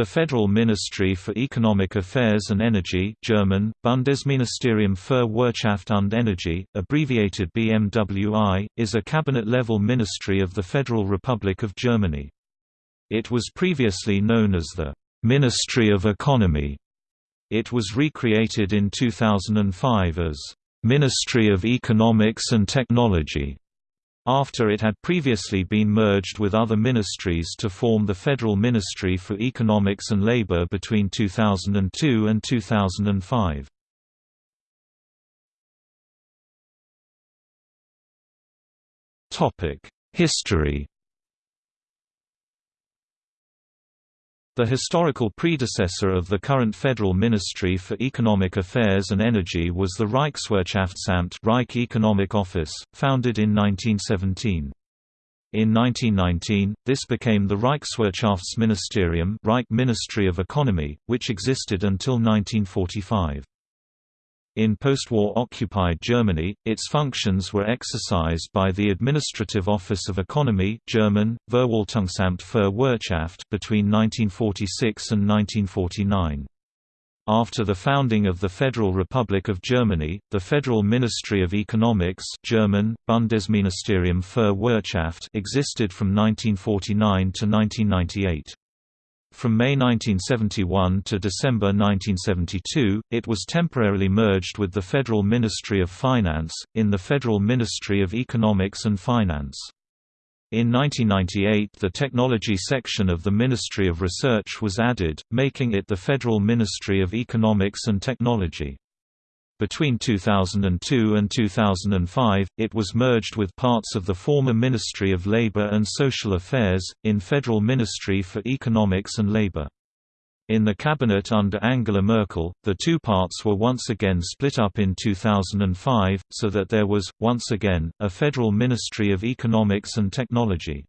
The Federal Ministry for Economic Affairs and Energy German, Bundesministerium für Wirtschaft und Energie, abbreviated BMWI, is a cabinet-level ministry of the Federal Republic of Germany. It was previously known as the «Ministry of Economy». It was recreated in 2005 as «Ministry of Economics and Technology» after it had previously been merged with other ministries to form the Federal Ministry for Economics and Labor between 2002 and 2005. History The historical predecessor of the current Federal Ministry for Economic Affairs and Energy was the Reichswirtschaftsamt Reich Economic Office, founded in 1917. In 1919, this became the Reichswirtschaftsministerium Reich Ministry of Economy, which existed until 1945. In post-war occupied Germany, its functions were exercised by the Administrative Office of Economy German, für Wirtschaft between 1946 and 1949. After the founding of the Federal Republic of Germany, the Federal Ministry of Economics German, Bundesministerium für Wirtschaft existed from 1949 to 1998. From May 1971 to December 1972, it was temporarily merged with the Federal Ministry of Finance, in the Federal Ministry of Economics and Finance. In 1998 the Technology section of the Ministry of Research was added, making it the Federal Ministry of Economics and Technology. Between 2002 and 2005, it was merged with parts of the former Ministry of Labour and Social Affairs, in Federal Ministry for Economics and Labour. In the cabinet under Angela Merkel, the two parts were once again split up in 2005, so that there was, once again, a Federal Ministry of Economics and Technology.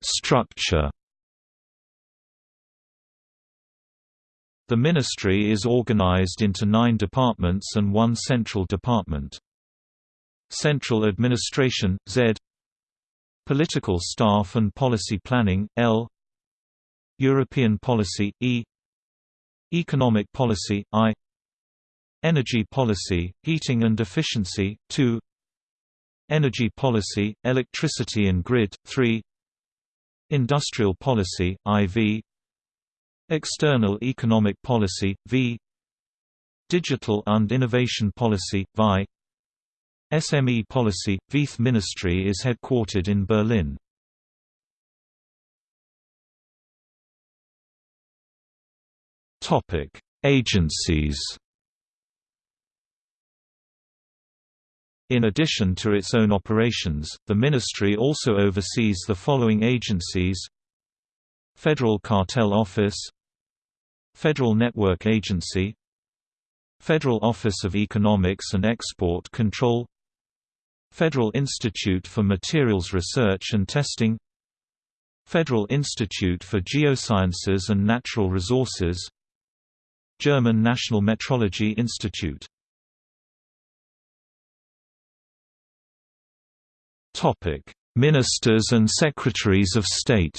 Structure The ministry is organized into nine departments and one central department. Central Administration, Z. Political Staff and Policy Planning, L. European Policy, E. Economic Policy, I. Energy Policy, Heating and Efficiency, 2 Energy Policy, Electricity and Grid, 3 Industrial Policy, IV External Economic Policy, v. Digital and Innovation Policy, VI SME Policy, VIEF Ministry is headquartered in Berlin. Topic Agencies. In addition to its own operations, the ministry also oversees the following agencies Federal Cartel Office Federal Network Agency. Federal Office of Economics and Export Control. Federal Institute for Materials Research and Testing. Federal Institute for Geosciences and Natural Resources. German National Metrology Institute. Ministers and Secretaries of State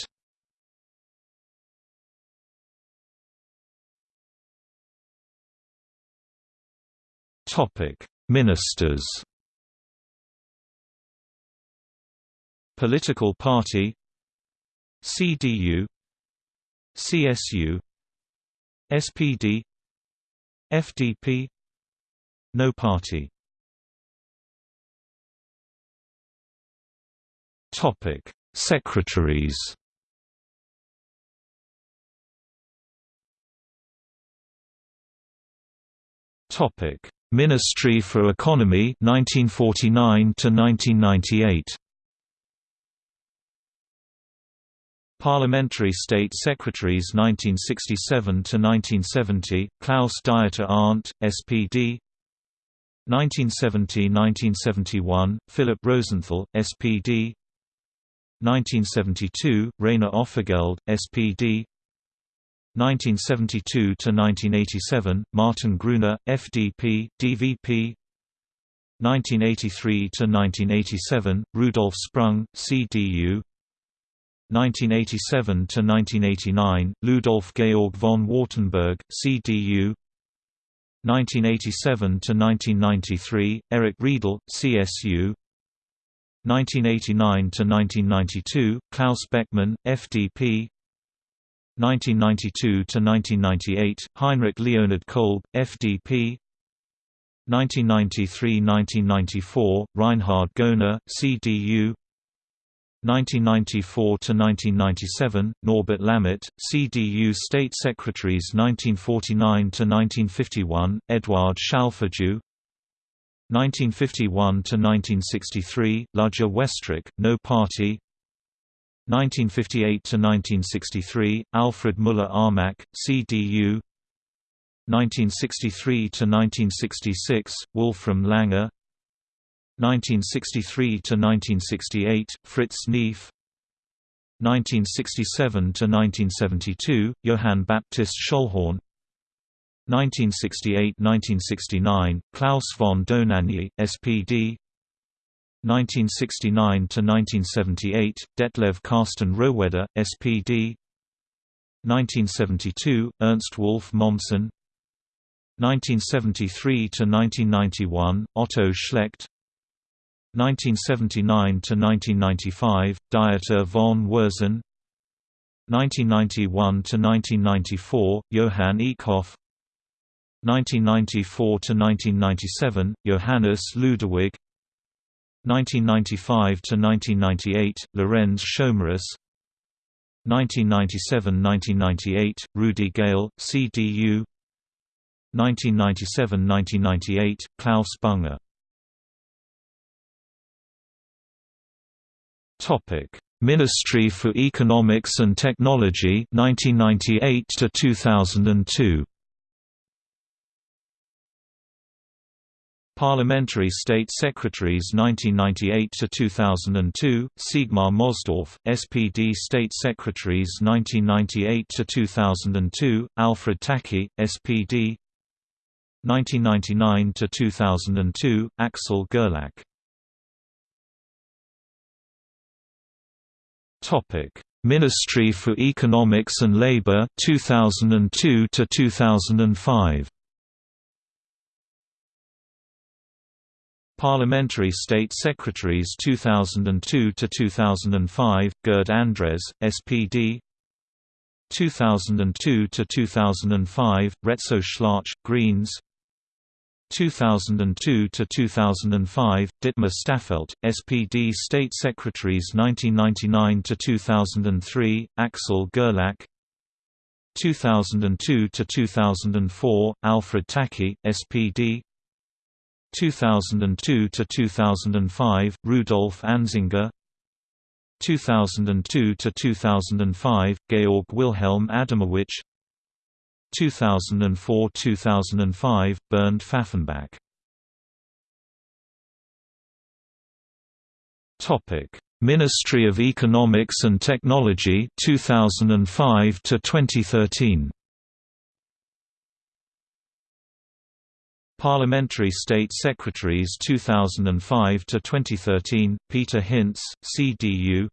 Ministers. Political party CDU CSU SPD FDP No party Topic Secretaries Topic Ministry for Economy 1949 to 1998 Parliamentary State Secretaries 1967 to 1970 Klaus Dieter Arndt SPD 1970–1971 Philip Rosenthal SPD 1972 Rainer Offergeld SPD 1972 to 1987 Martin Gruner FDP DVP 1983 to 1987 Rudolf Sprung CDU 1987 to 1989 Ludolf Georg von Wartenberg CDU 1987 to 1993 Eric Riedel CSU 1989 to 1992 Klaus Beckmann FDP 1992 to 1998 Heinrich Leonhard Kolb FDP 1993–1994 Reinhard Goehner CDU 1994–1997, Norbert Lammert, CDU State Secretaries 1949–1951, Eduard Schalfejew 1951–1963, Ludger Westrick, No Party 1958–1963, Alfred Müller-Armack, CDU 1963–1966, Wolfram Langer. 1963–1968, Fritz Neef. 1967–1972, Johann Baptist Schöllhorn 1968–1969, Klaus von Dohnanyi, SPD 1969–1978, Detlev Karsten Rohwedder, SPD 1972, Ernst Wolf Mommsen. 1973–1991, Otto Schlecht. 1979–1995, Dieter von Würzen. 1991–1994, Johann Eekhoff 1994–1997, Johannes Ludewig 1995–1998, Lorenz Schomerus 1997–1998, Rudi Gale, CDU 1997–1998, Klaus Bunger. Topic: Ministry for Economics and Technology 1998 to 2002. Parliamentary State Secretaries 1998 to 2002 Sigmar Mosdorf SPD State Secretaries 1998 to 2002 Alfred Tacke SPD 1999 to 2002 Axel Gerlach Ministry for Economics and Labour 2002 to 2005. Parliamentary State Secretaries 2002 to 2005 Gerd Andres SPD 2002 to 2005 Rezzo Schlauch Greens 2002 to 2005 Dietmar Staffelt SPD State Secretaries 1999 to 2003 Axel Gerlach 2002 to 2004 Alfred Tacke SPD 2002 to 2005 Rudolf Anzinger 2002 to 2005 Georg Wilhelm Adamowicz. 2004–2005, Bernd Pfaffenbach. Ministry of Economics and Technology 2005 to 2013 Parliamentary State Secretaries 2005 to 2013 Peter Hintze CDU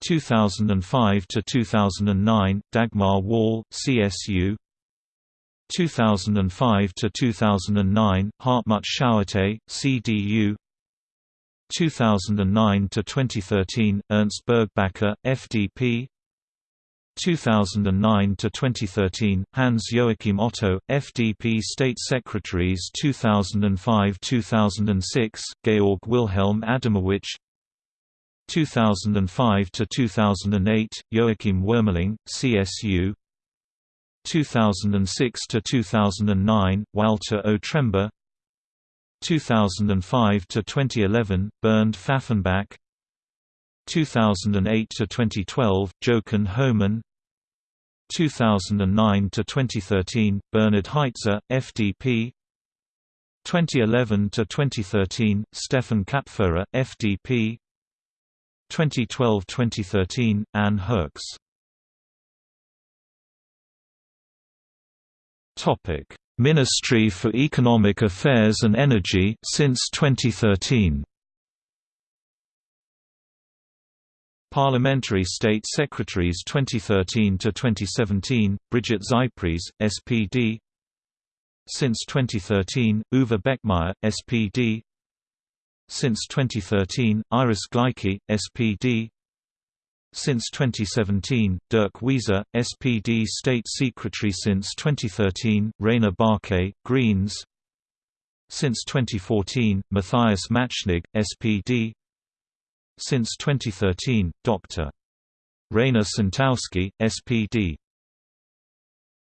2005 to 2009 Dagmar Wöhrl CSU 2005 to 2009 Hartmut Schauerte CDU 2009 to 2013 Ernst Burgbacher FDP 2009 to 2013 Hans Joachim Otto FDP State Secretaries 2005-2006 Georg Wilhelm Adamowicz 2005 to 2008 Joachim Wuermeling CSU 2006 to 2009 Walther Otremba 2005 to 2011 Bernd Pfaffenbach 2008 to 2012 Jochen Homann 2009 to 2013 Bernhard Heitzer FDP 2011 to 2013 Stefan Kapferer FDP 2012–2013, Anne Herkes Ministry for Economic Affairs and Energy since 2013. Parliamentary State Secretaries 2013 to 2017: Brigitte Zypries, SPD. Since 2013, Uwe Beckmeyer, SPD. Since 2013, Iris Gleicke, SPD. Since 2017, Dirk Wieser, SPD State Secretary Since 2013, Rainer Baake, Greens Since 2014, Matthias Machnig, SPD Since 2013, Dr. Rainer Sontowski, SPD